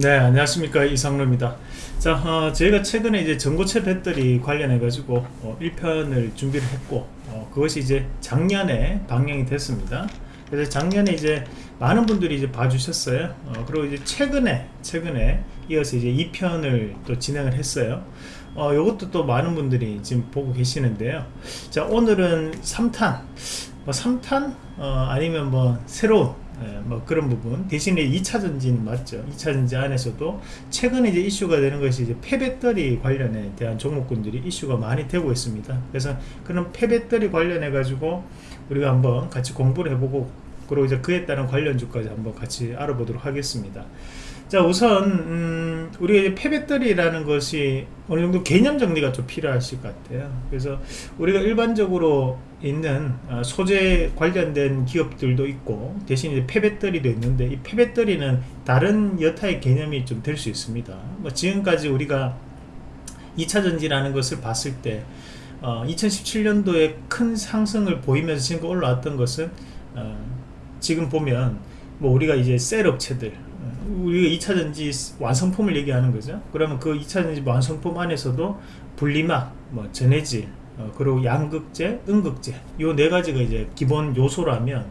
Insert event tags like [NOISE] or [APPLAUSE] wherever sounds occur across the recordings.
네 안녕하십니까. 이상로입니다. 자 어, 저희가 최근에 이제 전고체 배터리 관련해 가지고 어, 1편을 준비를 했고 어, 그것이 이제 작년에 방영이 됐습니다. 그래서 작년에 이제 많은 분들이 이제 봐주셨어요. 어, 그리고 이제 최근에 최근에 이어서 이제 2편을 또 진행을 했어요. 어, 이것도 또 많은 분들이 지금 보고 계시는데요. 자 오늘은 3탄. 뭐 3탄? 어, 아니면 뭐 새로운 예, 뭐 그런 부분. 대신에 2차 전지는 맞죠? 2차 전지 안에서도 최근에 이제 이슈가 되는 것이 이제 폐배터리 관련에 대한 종목군들이 이슈가 많이 되고 있습니다. 그래서 그런 폐배터리 관련해 가지고 우리가 한번 같이 공부를 해보고 그리고 이제 그에 따른 관련 주까지 한번 같이 알아보도록 하겠습니다 자 우선 음, 우리가 폐배터리라는 것이 어느 정도 개념 정리가 좀 필요하실 것 같아요. 그래서 우리가 일반적으로 있는 어, 소재 관련된 기업들도 있고 대신 이제 폐배터리도 있는데 이 폐배터리는 다른 여타의 개념이 좀 될 수 있습니다. 뭐 지금까지 우리가 2차전지라는 것을 봤을 때 어, 2017년도에 큰 상승을 보이면서 지금 올라왔던 것은 어, 지금 보면 뭐 우리가 이제 셀 업체들 우리가 2차전지 완성품을 얘기하는 거죠 그러면 그 2차전지 완성품 안에서도 분리막, 뭐 전해질, 어, 그리고 양극재, 음극재 요 네 가지가 이제 기본 요소라면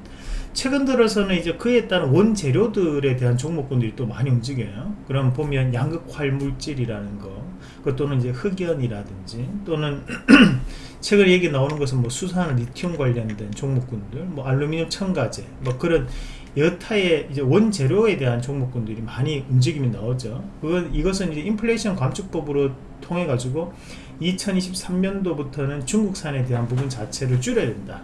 최근 들어서는 이제 그에 따른 원재료들에 대한 종목군들이 또 많이 움직여요. 그럼 보면 양극 활 물질이라는 거, 그 또는 이제 흑연이라든지 또는 [CLEARS THROAT] 최근 얘기 나오는 것은 뭐 수산 리튬 관련된 종목군들, 뭐 알루미늄 첨가제, 뭐 그런 여타의 이제 원재료에 대한 종목군들이 많이 움직임이 나오죠. 그건 이것은 이제 인플레이션 감축법으로 통해 가지고 2023년도부터는 중국산에 대한 부분 자체를 줄여야 된다.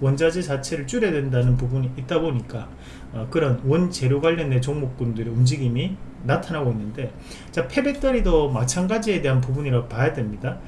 원자재 자체를 줄여야 된다는 부분이 있다 보니까 어, 그런 원재료 관련된 종목군들의 움직임이 나타나고 있는데 자 폐배터리도 마찬가지에 대한 부분이라고 봐야 됩니다.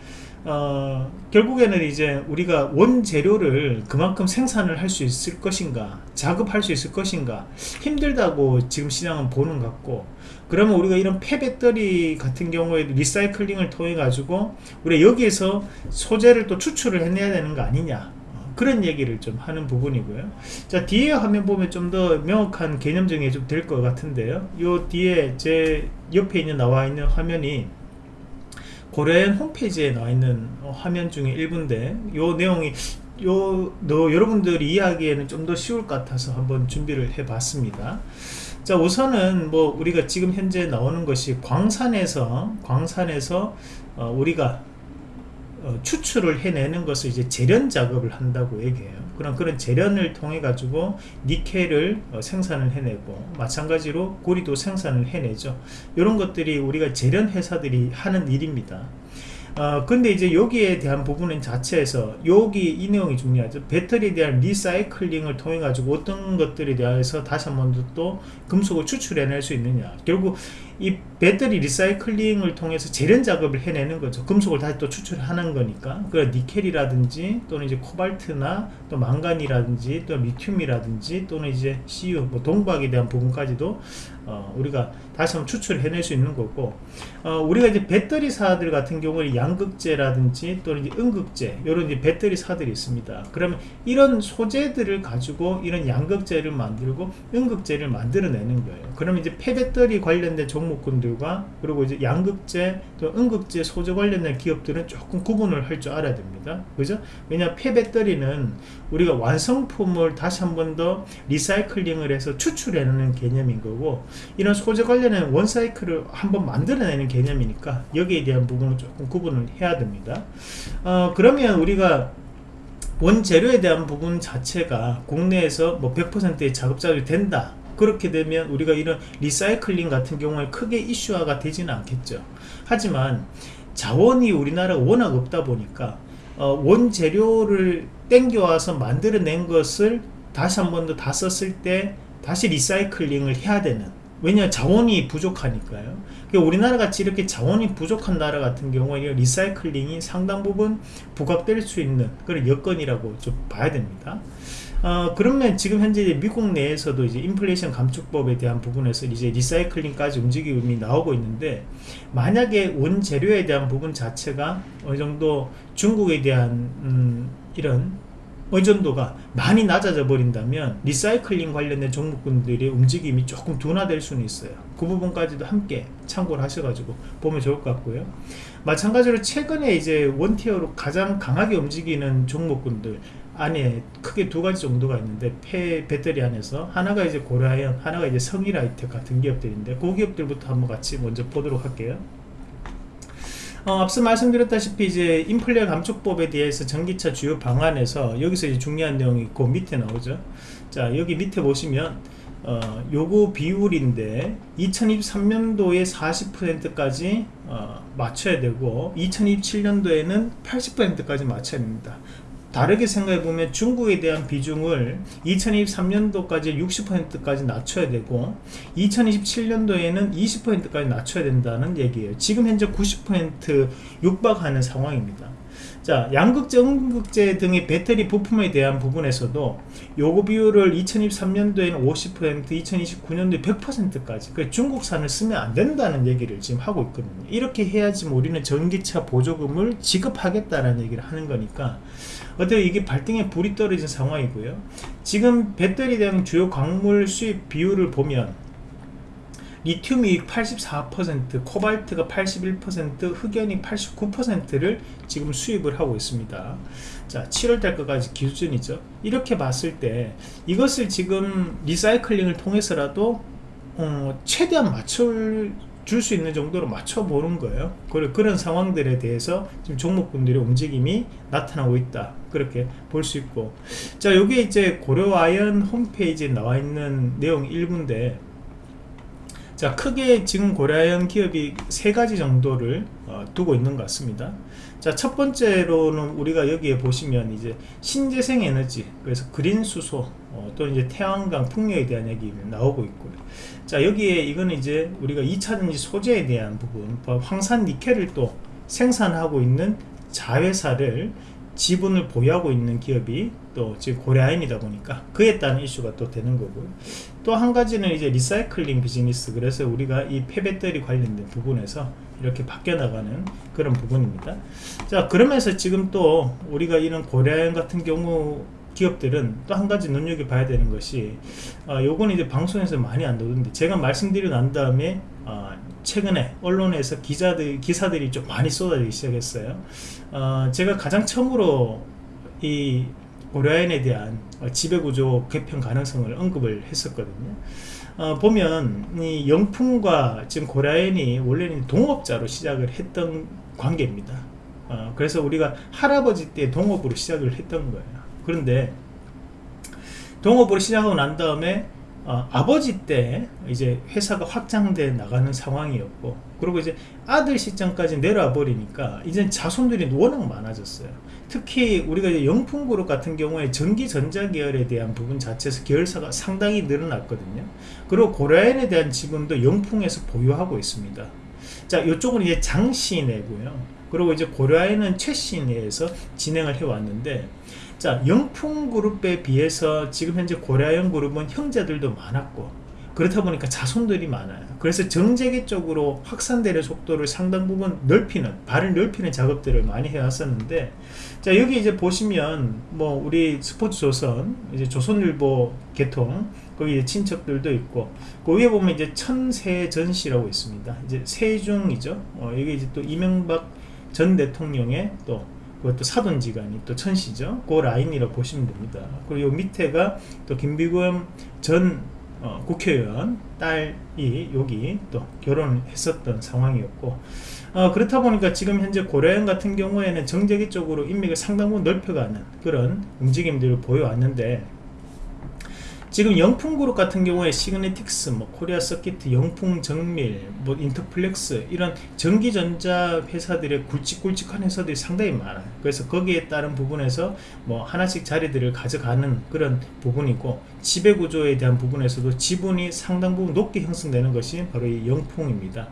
어, 결국에는 이제 우리가 원재료를 그만큼 생산을 할 수 있을 것인가 작업할 수 있을 것인가 힘들다고 지금 시장은 보는 것 같고 그러면 우리가 이런 폐배터리 같은 경우에 리사이클링을 통해 가지고 우리가 여기에서 소재를 또 추출을 해내야 되는 거 아니냐 어, 그런 얘기를 좀 하는 부분이고요. 자 뒤에 화면 보면 좀 더 명확한 개념 정리 좀될 것 같은데요. 요 뒤에 제 옆에 있는 나와 있는 화면이 고려엔 홈페이지에 나와 있는 화면 중에 일부인데 요 내용이 요, 너 여러분들이 이해하기에는 좀 더 쉬울 것 같아서 한번 준비를 해 봤습니다 자 우선은 뭐 우리가 지금 현재 나오는 것이 광산에서 광산에서 어, 우리가 어, 추출을 해내는 것을 이제 재련 작업을 한다고 얘기해요. 그럼 그런 재련을 통해 가지고 니켈을 어, 생산을 해내고 마찬가지로 구리도 생산을 해내죠. 이런 것들이 우리가 제련 회사들이 하는 일입니다. 어, 근데 이제 여기에 대한 부분은 자체에서 여기 이 내용이 중요하죠 배터리에 대한 리사이클링을 통해 가지고 어떤 것들에 대해서 다시 한 번더 금속을 추출해낼 수 있느냐 결국 이 배터리 리사이클링을 통해서 제련 작업을 해내는 거죠. 금속을 다시 또 추출하는 거니까. 그 니켈이라든지 또는 이제 코발트나 또 망간이라든지 또 리튬이라든지 또는 이제 CU 뭐 동박에 대한 부분까지도 어, 우리가 다시 한번 추출해낼 수 있는 거고. 어, 우리가 이제 배터리사들 같은 경우는 양극재라든지 또는 이제 음극재 이런 이제 배터리사들이 있습니다. 그러면 이런 소재들을 가지고 이런 양극재를 만들고 음극재를 만들어내는 거예요. 그러면 이제 폐배터리 관련된 종 목군들과 그리고 이제 양극재 또 음극재 소재 관련된 기업들은 조금 구분을 할 줄 알아야 됩니다. 그죠? 왜냐 폐배터리는 우리가 완성품을 다시 한 번 더 리사이클링을 해서 추출해내는 개념인 거고 이런 소재 관련된 원사이클을 한번 만들어내는 개념이니까 여기에 대한 부분은 조금 구분을 해야 됩니다. 어, 그러면 우리가 원재료에 대한 부분 자체가 국내에서 뭐 100%의 작업자들이 된다 그렇게 되면 우리가 이런 리사이클링 같은 경우에 크게 이슈화가 되지는 않겠죠. 하지만 자원이 우리나라가 워낙 없다 보니까 어, 원재료를 땡겨와서 만들어낸 것을 다시 한 번 더 다 썼을 때 다시 리사이클링을 해야 되는 왜냐 자원이 부족하니까요. 그러니까 우리나라 같이 이렇게 자원이 부족한 나라 같은 경우에 리사이클링이 상당 부분 부각될 수 있는 그런 여건이라고 좀 봐야 됩니다 어, 그러면 지금 현재 미국 내에서도 이제 인플레이션 감축법에 대한 부분에서 이제 리사이클링까지 움직임이 나오고 있는데 만약에 원재료에 대한 부분 자체가 어느 정도 중국에 대한 음, 이런 의존도가 많이 낮아져 버린다면 리사이클링 관련된 종목군들의 움직임이 조금 둔화될 수는 있어요. 그 부분까지도 함께 참고를 하셔가지고 보면 좋을 것 같고요. 마찬가지로 최근에 이제 원티어로 가장 강하게 움직이는 종목군들 안에 크게 두 가지 정도가 있는데 폐 배터리 안에서 하나가 이제 고라이언 하나가 이제 성일아이텍 같은 기업들인데 그 기업들부터 한번 같이 먼저 보도록 할게요. 어, 앞서 말씀드렸다시피 이제 인플레 감축법에 대해서 전기차 주요 방안에서 여기서 이제 중요한 내용이 그 밑에 나오죠. 자 여기 밑에 보시면 어, 요구 비율인데 2023년도에 40%까지 어, 맞춰야 되고 2027년도에는 80%까지 맞춰야 됩니다 다르게 생각해 보면 중국에 대한 비중을 2023년도까지 60%까지 낮춰야 되고 2027년도에는 20%까지 낮춰야 된다는 얘기예요. 지금 현재 90% 육박하는 상황입니다. 자 양극재, 음극재 등의 배터리 부품에 대한 부분에서도 요구 비율을 2023년도에는 50% 2029년도에 100%까지 그 중국산을 쓰면 안 된다는 얘기를 지금 하고 있거든요. 이렇게 해야지 우리는 전기차 보조금을 지급하겠다는 얘기를 하는 거니까 어떻게 이게 발등에 불이 떨어진 상황이고요. 지금 배터리 등 주요 광물 수입 비율을 보면 리튬이 84% 코발트가 81% 흑연이 89%를 지금 수입을 하고 있습니다. 자 7월 달까지 기준이죠. 이렇게 봤을 때 이것을 지금 리사이클링을 통해서라도 어, 최대한 맞출 줄 수 있는 정도로 맞춰보는 거예요. 그런 상황들에 대해서 지금 종목분들의 움직임이 나타나고 있다. 그렇게 볼 수 있고. 자 여기 이제 고려아연 홈페이지에 나와 있는 내용 일부인데 자 크게 지금 고려아연 기업이 세 가지 정도를 어, 두고 있는 것 같습니다 자 첫 번째로는 우리가 여기에 보시면 이제 신재생 에너지 그래서 그린 수소 어, 또 이제 태양광 풍력에 대한 얘기 나오고 있고요. 자 여기에 이거는 이제 우리가 2차전지 소재에 대한 부분 황산 니켈을 또 생산하고 있는 자회사를 지분을 보유하고 있는 기업이 또 지금 고려아인이다 보니까 그에 따른 이슈가 또 되는 거고요 또 한 가지는 이제 리사이클링 비즈니스. 그래서 우리가 이 폐배터리 관련된 부분에서 이렇게 바뀌어 나가는 그런 부분입니다. 자 그러면서 지금 또 우리가 이런 고려아인 같은 경우 기업들은 또 한 가지 눈여겨봐야 되는 것이 어, 요거는 이제 방송에서 많이 안 나오는데 제가 말씀드리고 난 다음에 어, 최근에 언론에서 기자들 기사들이 좀 많이 쏟아지기 시작했어요. 어, 제가 가장 처음으로 이 고려아연에 대한 지배구조 개편 가능성을 언급을 했었거든요. 어, 보면 이 영풍과 지금 고려아연이 원래는 동업자로 시작을 했던 관계입니다. 어, 그래서 우리가 할아버지 때 동업으로 시작을 했던 거예요. 그런데 동업으로 시작하고 난 다음에 어, 아버지 때 이제 회사가 확장돼 나가는 상황이었고 그리고 이제 아들 시점까지 내려와 버리니까 이제 자손들이 워낙 많아졌어요. 특히 우리가 영풍그룹 같은 경우에 전기전자 계열에 대한 부분 자체에서 계열사가 상당히 늘어났거든요. 그리고 고려엔에 대한 지분도 영풍에서 보유하고 있습니다. 자 이쪽은 이제 장시내고요 그리고 이제 고려엔은 최시내에서 진행을 해 왔는데 자 영풍그룹에 비해서 지금 현재 고려아연 그룹은 형제들도 많았고 그렇다 보니까 자손들이 많아요. 그래서 정재계 쪽으로 확산되는 속도를 상당 부분 넓히는 발을 넓히는 작업들을 많이 해왔었는데 자 여기 이제 보시면 뭐 우리 스포츠 조선 이제 조선일보 개통 거기 친척들도 있고 그 위에 보면 이제 천세전시라고 있습니다. 이제 세중이죠. 어, 여기 이제 또 이명박 전 대통령의 또 그것도 사돈지간이 또 천시죠. 그 라인이라고 보시면 됩니다. 그리고 요 밑에가 또 김비검 전 어, 국회의원 딸이 여기 또 결혼했었던 상황이었고 어, 그렇다 보니까 지금 현재 고려아연 같은 경우에는 정재계 쪽으로 인맥을 상당 부분 넓혀가는 그런 움직임들을 보여왔는데 지금 영풍그룹 같은 경우에 시그네틱스, 뭐 코리아 서킷, 영풍 정밀, 뭐 인터플렉스 이런 전기전자 회사들의 굵직굵직한 회사들이 상당히 많아요. 그래서 거기에 따른 부분에서 뭐 하나씩 자리들을 가져가는 그런 부분이고 지배구조에 대한 부분에서도 지분이 상당 부분 높게 형성되는 것이 바로 이 영풍입니다.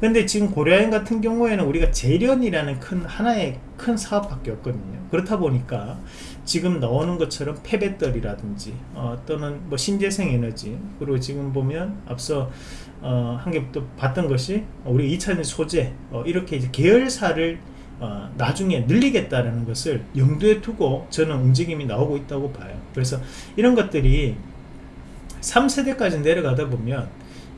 근데 지금 고려인 같은 경우에는 우리가 재련이라는 큰 하나의 큰 사업밖에 없거든요. 그렇다 보니까 지금 나오는 것처럼 폐배터리라든지 어, 또는 뭐 신재생 에너지 그리고 지금 보면 앞서 어, 한개또 봤던 것이 우리 2차전 소재 어, 이렇게 이제 계열사를 어, 나중에 늘리겠다라는 것을 염두에 두고 저는 움직임이 나오고 있다고 봐요. 그래서 이런 것들이 3세대까지 내려가다 보면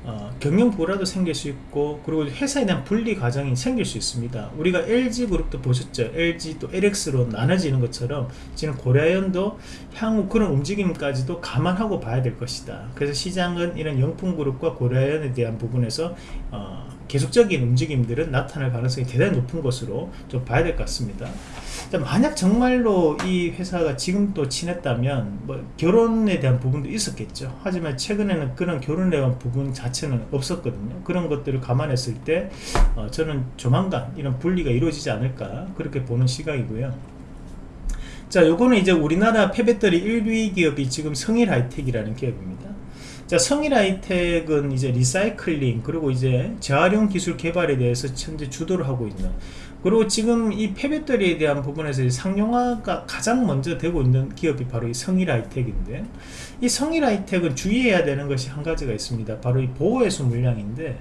어, 경영 불화도 생길 수 있고 그리고 회사에 대한 분리 과정이 생길 수 있습니다. 우리가 LG 그룹도 보셨죠? LG 또 LX로 나눠지는 것처럼 지금 고려아연도 향후 그런 움직임까지도 감안하고 봐야 될 것이다. 그래서 시장은 이런 영풍 그룹과 고려아연에 대한 부분에서 어, 계속적인 움직임들은 나타날 가능성이 대단히 높은 것으로 좀 봐야 될 것 같습니다. 자, 만약 정말로 이 회사가 지금 또 친했다면 뭐 결혼에 대한 부분도 있었겠죠. 하지만 최근에는 그런 결혼에 대한 부분 자체는 없었거든요. 그런 것들을 감안했을 때 어, 저는 조만간 이런 분리가 이루어지지 않을까 그렇게 보는 시각이고요. 자 요거는 이제 우리나라 폐배터리 1위 기업이 지금 성일 하이텍이라는 기업입니다. 자 성일 하이텍은 이제 리사이클링 그리고 이제 재활용 기술 개발에 대해서 현재 주도를 하고 있는 그리고 지금 이 폐배터리에 대한 부분에서 상용화가 가장 먼저 되고 있는 기업이 바로 이 성일 하이텍인데 이 성일 하이텍은 주의해야 되는 것이 한 가지가 있습니다. 바로 이 보호해수 물량인데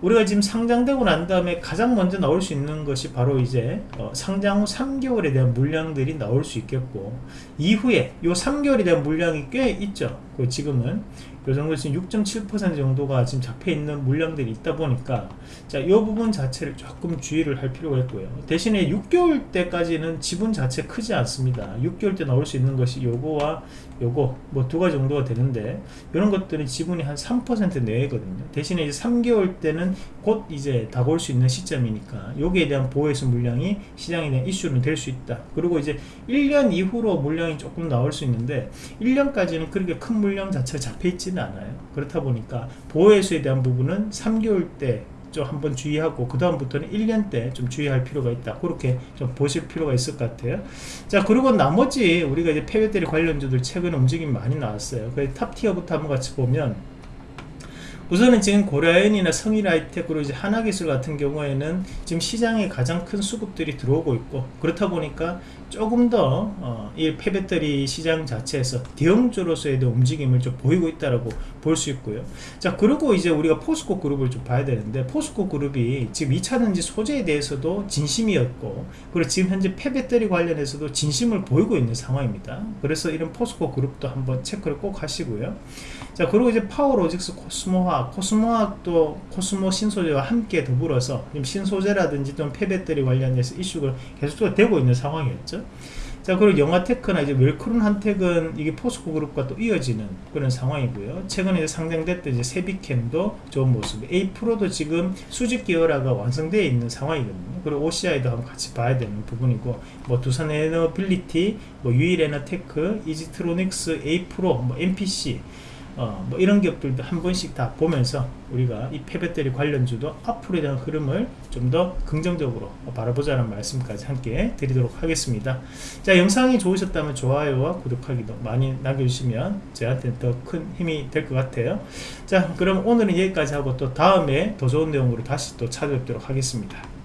우리가 지금 상장되고 난 다음에 가장 먼저 나올 수 있는 것이 바로 이제 어, 상장 후 3개월에 대한 물량들이 나올 수 있겠고 이후에 요 3개월에 대한 물량이 꽤 있죠. 그 지금은 요 정도 지금 6.7% 정도가 지금 잡혀 있는 물량들이 있다 보니까 자, 이 부분 자체를 조금 주의를 할 필요가 있고요. 대신에 6개월 때까지는 지분 자체 크지 않습니다. 6개월 때 나올 수 있는 것이 요거와 요거 뭐 두 가지 정도가 되는데 이런 것들은 지분이 한 3% 내외거든요. 대신에 이제 3개월 때는 곧 이제 다가올 수 있는 시점이니까 여기에 대한 보호해수 물량이 시장에 대한 이슈는 될 수 있다. 그리고 이제 1년 이후로 물량이 조금 나올 수 있는데 1년까지는 그렇게 큰 물량 자체가 잡혀 있지 는 않아요. 그렇다 보니까 보호해수에 대한 부분은 3개월 때 좀 한번 주의하고 그 다음부터는 1년 때 좀 주의할 필요가 있다. 그렇게 좀 보실 필요가 있을 것 같아요. 자 그리고 나머지 우리가 이제 폐배터리 관련주들 최근 움직임이 많이 나왔어요. 그 탑티어부터 한번 같이 보면 우선은 지금 고려아연이나 성일하이텍 그리고 이제 하나기술 같은 경우에는 지금 시장에 가장 큰 수급들이 들어오고 있고 그렇다 보니까 조금 더이 어, 폐배터리 시장 자체에서 대형주로서의 움직임을 좀 보이고 있다라고 볼 수 있고요. 자 그리고 이제 우리가 포스코 그룹을 좀 봐야 되는데 포스코 그룹이 지금 2차전지 소재에 대해서도 진심이었고 그리고 지금 현재 폐배터리 관련해서도 진심을 보이고 있는 상황입니다. 그래서 이런 포스코 그룹도 한번 체크를 꼭 하시고요. 자 그리고 이제 파워로직스 코스모화학 코스모화학도 코스모 신소재와 함께 더불어서 신소재라든지 좀 폐배터리 관련해서 이슈가 계속적으로 되고 있는 상황이었죠. 자 그리고 영화테크나 이제 웰크론 한텍은 이게 포스코 그룹과 또 이어지는 그런 상황이고요. 최근에 상장됐던 이제 새빗켐도 좋은 모습 에이프로도 지금 수직 계열화가 완성되어 있는 상황이거든요. 그리고 OCI도 한번 같이 봐야 되는 부분이고 뭐 두산 에너빌리티 뭐 유일 에너테크 이지트로닉스 에이프로 뭐 NPC 어, 뭐 이런 기업들도 한 번씩 다 보면서 우리가 이 폐배터리 관련주도 앞으로에 대한 흐름을 좀 더 긍정적으로 바라보자는 말씀까지 함께 드리도록 하겠습니다. 자, 영상이 좋으셨다면 좋아요와 구독하기도 많이 남겨주시면 저한테 더 큰 힘이 될 것 같아요. 자, 그럼 오늘은 여기까지 하고 또 다음에 더 좋은 내용으로 다시 또 찾아뵙도록 하겠습니다.